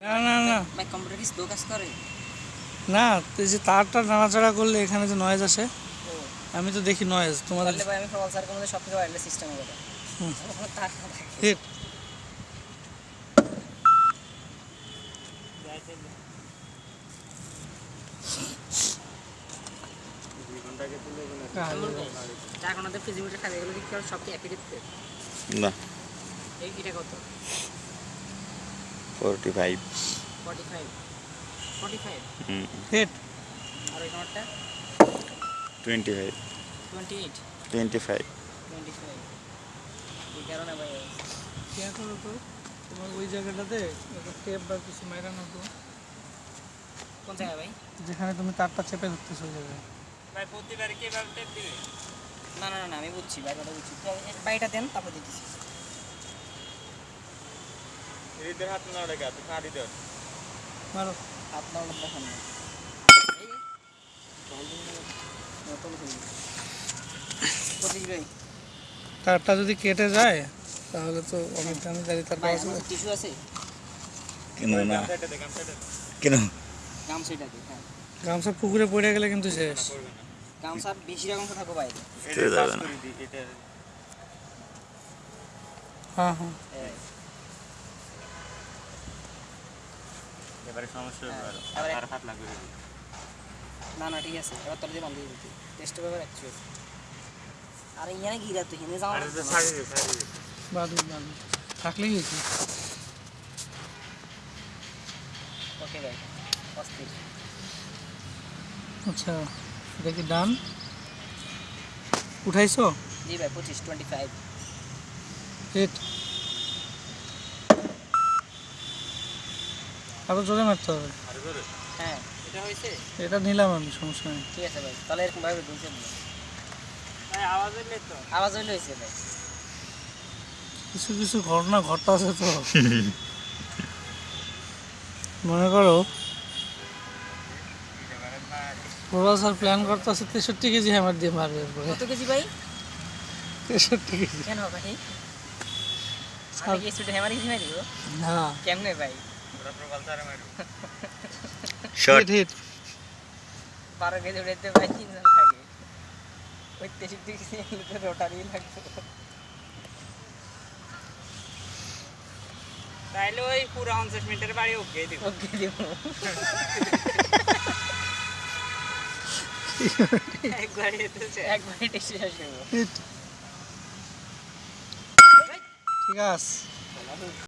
না না না। ভাই কম্পিউটার কি স্লো কাজ করে? না তো এই যে তারটা নাড়াচাড়া করলে এখানে যে নয়েজ আসে ও। আমি তো দেখি নয়েজ তোমাদের তাহলে ভাই আমি প্রবাল স্যারকে মধ্যে সব থেকে ওয়্যারলেস সিস্টেম হবে। হুম। তার না থাকে। না। এই এটা কত? Forty five forty five forty five hit আর ওই twenty five twenty eight twenty five twenty five এই কারণে ভাই। কে করো তো? তোমার ওই জায়গাটাতে? টেপ বা কিছু মেরানো তো। কোন জায়গায় ভাই? যেখানে তুমি তারটা চেপে ধরতেছো ওই জায়গায়। ভাই প্রতিবার কীভাবে টেপ দিবে? না না না, না আমি বুঝছি ভাই কথা বুঝছি। বাইটা দেন তারপর দিতেছি। হৃদয়ের হাত না রেখে তুই কাঁদি দেন মারো আপনার দেখান না এই পঁচিশ ভাই তারটা যদি কেটে যায় তাহলে তো অনেক দামি দাঁড়িয়ে তার টিস্যু আছে। কেন না? সাইডে দেখাম সাইডে কেন? গামছা এটা হ্যাঁ। গামছা পুকুরে পড়ে গেলে কিন্তু শেষ। করবে না। গামছা বেশি রকম থাকব বাইরে এটা যাবে না। করে দি এটা হ্যাঁ। হ্যাঁ। এবারে সমস্যা হবে আরও এবারে- আর হাত লাগবে। যদি। না না ঠিক আছে। এবার তোর দিয়ে বন্ধ দিয়ে দিচ্ছি টেস্ট পেপার অ্যাকচুয়াল আরে ইয়ানে গিরা তো হিনে যাও আরে তো ছাড়ি দে ছাড়ি দে। বাদুর বাদুর থাকলেই হয়েছে। ওকে ভাই অস্থির আচ্ছা এটা কি ডান উঠাইছো? জি ভাই পঁচিশ টোয়েন্টি ফাইভ হিট আরও জোরে মারতে হবে। হ্যাঁ এটা হয়েছে? এটা নিলাম আমি সমস্যা নেই। ঠিক আছে ভাই তাহলে এরকম ভাবে ভাই আওয়াজ হইলে তো। আওয়াজ হইলে হয়েছে ভাই। কিছু কিছু ঘটনা ঘটতেছে তো। মনে করো স্যার প্ল্যান করতেছে তেষট্টি কেজি হ্যামার দিয়ে মারবে কত কেজি ভাই? তেষট্টি কেজি। কেন ভাই? হ্যামার কেজি মারি না। কেমনে ভাই? শর্ট হিট হিট বারো কেজি উঠাইতে ভাই তিনজন থাকে। ওই তেষট্টি কেজি রোটারি লাগতো তাইলে ওই পুরো পঞ্চাশ মিনিটের বাড়ি ওকে দিব। ওকে দিব। একবার এসেছে একবারে টেস্ট শেষ করব ঠিক আছে।